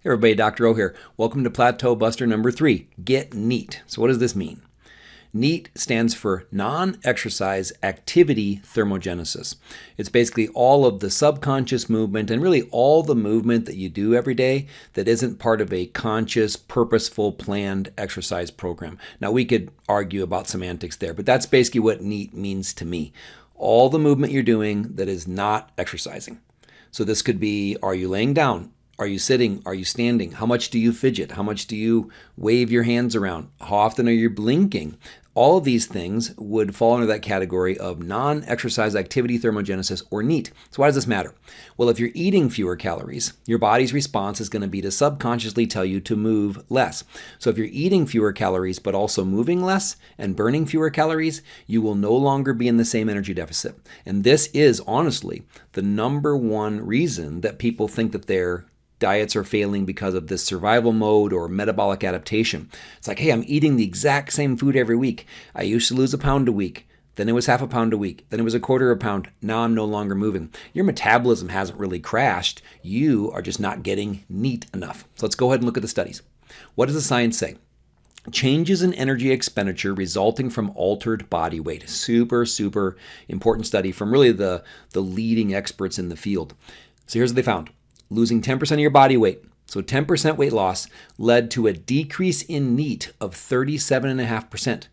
Hey everybody, Dr. O here. Welcome to Plateau Buster number three, Get NEAT. So what does this mean? NEAT stands for Non-Exercise Activity Thermogenesis. It's basically all of the subconscious movement and really all the movement that you do every day that isn't part of a conscious, purposeful, planned exercise program. Now we could argue about semantics there, but that's basically what NEAT means to me. All the movement you're doing that is not exercising. So this could be, are you laying down? Are you sitting? Are you standing? How much do you fidget? How much do you wave your hands around? How often are you blinking? All of these things would fall under that category of non exercise activity thermogenesis or NEAT. So, why does this matter? Well, if you're eating fewer calories, your body's response is going to be to subconsciously tell you to move less. So, if you're eating fewer calories but also moving less and burning fewer calories, you will no longer be in the same energy deficit. And this is honestly the number one reason that people think that they're diets are failing because of this survival mode or metabolic adaptation. It's like, hey, I'm eating the exact same food every week. I used to lose a pound a week. Then it was half a pound a week. Then it was a quarter of a pound. Now I'm no longer moving. Your metabolism hasn't really crashed. You are just not getting neat enough. So let's go ahead and look at the studies. What does the science say? Changes in energy expenditure resulting from altered body weight. Super, super important study from really the, the leading experts in the field. So here's what they found losing 10% of your body weight, so 10% weight loss, led to a decrease in NEAT of 37.5%.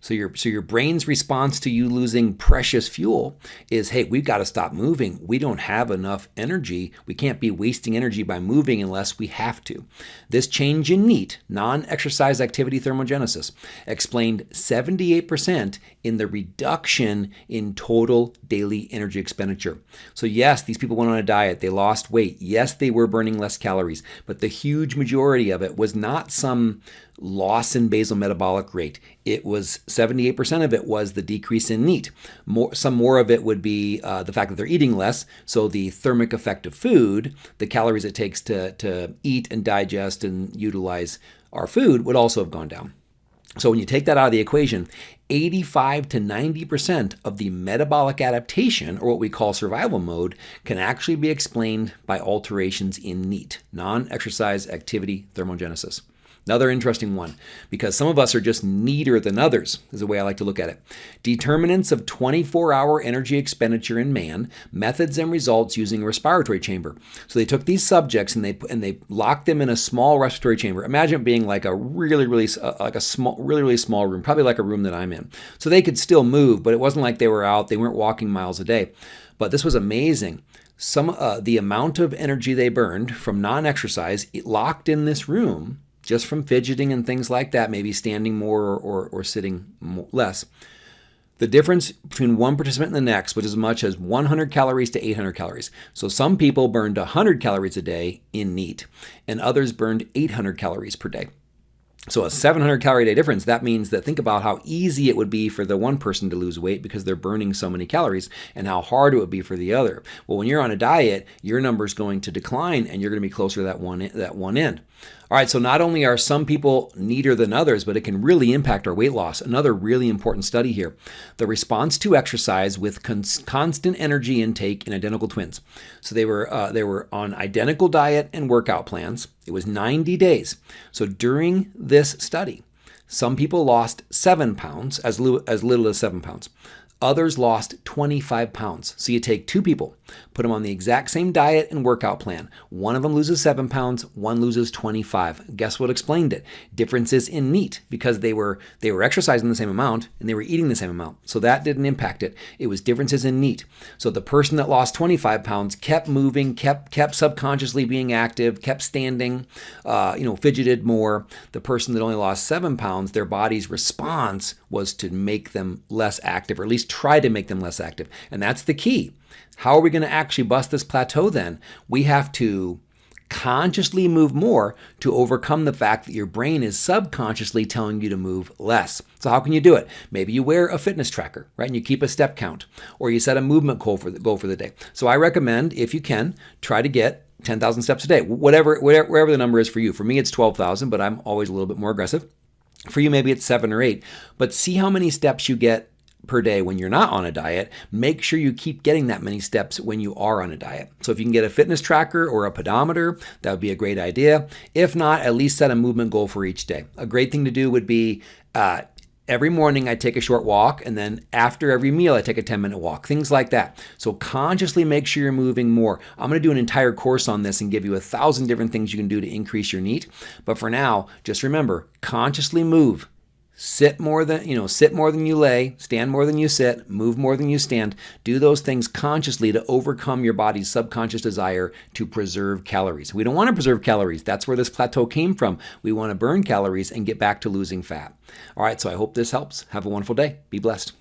So your so your brain's response to you losing precious fuel is, hey, we've got to stop moving. We don't have enough energy. We can't be wasting energy by moving unless we have to. This change in NEAT, non-exercise activity thermogenesis, explained 78% in the reduction in total daily energy expenditure. So yes, these people went on a diet, they lost weight. Yes, they were burning less calories, but the huge majority of it was not some loss in basal metabolic rate. It was 78% of it was the decrease in NEAT. More, some more of it would be uh, the fact that they're eating less. So the thermic effect of food, the calories it takes to, to eat and digest and utilize our food would also have gone down. So when you take that out of the equation, 85 to 90% of the metabolic adaptation, or what we call survival mode, can actually be explained by alterations in NEAT, non-exercise activity thermogenesis. Another interesting one, because some of us are just neater than others, is the way I like to look at it. Determinants of 24 hour energy expenditure in man, methods and results using a respiratory chamber. So they took these subjects and they and they locked them in a small respiratory chamber. Imagine it being like a really, really, uh, like a small, really, really small room, probably like a room that I'm in. So they could still move, but it wasn't like they were out, they weren't walking miles a day. But this was amazing some uh, the amount of energy they burned from non-exercise locked in this room just from fidgeting and things like that, maybe standing more or, or, or sitting more, less. The difference between one participant and the next was as much as 100 calories to 800 calories. So some people burned 100 calories a day in NEAT, and others burned 800 calories per day. So a 700 calorie day difference, that means that think about how easy it would be for the one person to lose weight because they're burning so many calories and how hard it would be for the other. Well, when you're on a diet, your number is going to decline and you're going to be closer to that one, that one end. All right, so not only are some people neater than others, but it can really impact our weight loss. Another really important study here the response to exercise with constant energy intake in identical twins. So they were, uh, they were on identical diet and workout plans. It was 90 days. So during this study, some people lost seven pounds, as, as little as seven pounds. Others lost 25 pounds. So you take two people, put them on the exact same diet and workout plan. One of them loses 7 pounds, one loses 25. Guess what explained it? Differences in NEAT because they were they were exercising the same amount and they were eating the same amount. So that didn't impact it. It was differences in NEAT. So the person that lost 25 pounds kept moving, kept kept subconsciously being active, kept standing, uh, you know, fidgeted more. The person that only lost 7 pounds, their body's response was to make them less active or at least try to make them less active. And that's the key. How are we going to actually bust this plateau then? We have to consciously move more to overcome the fact that your brain is subconsciously telling you to move less. So how can you do it? Maybe you wear a fitness tracker, right? And you keep a step count or you set a movement goal for the, goal for the day. So I recommend if you can try to get 10,000 steps a day, whatever, whatever, wherever the number is for you. For me, it's 12,000, but I'm always a little bit more aggressive. For you, maybe it's seven or eight, but see how many steps you get per day when you're not on a diet, make sure you keep getting that many steps when you are on a diet. So if you can get a fitness tracker or a pedometer, that would be a great idea. If not, at least set a movement goal for each day. A great thing to do would be uh, every morning I take a short walk, and then after every meal, I take a 10 minute walk, things like that. So consciously make sure you're moving more. I'm going to do an entire course on this and give you a thousand different things you can do to increase your NEAT. But for now, just remember consciously move. Sit more than, you know, sit more than you lay, stand more than you sit, move more than you stand. Do those things consciously to overcome your body's subconscious desire to preserve calories. We don't want to preserve calories. That's where this plateau came from. We want to burn calories and get back to losing fat. All right, so I hope this helps. Have a wonderful day. Be blessed.